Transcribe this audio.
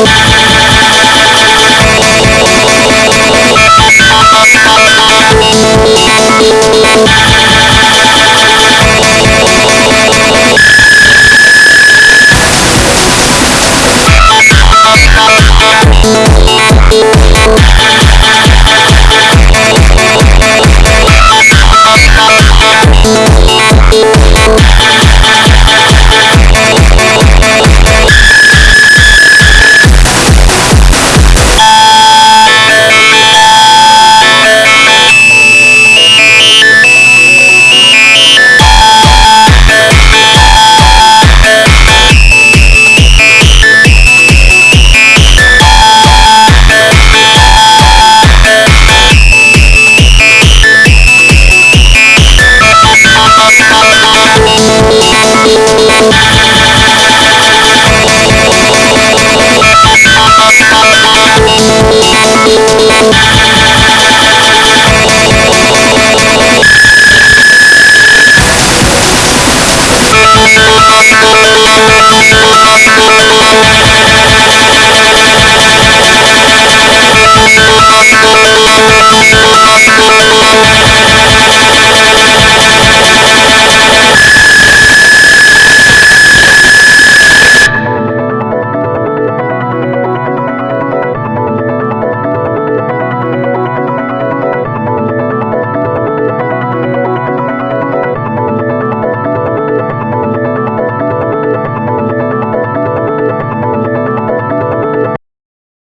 Oh. We'll be right back.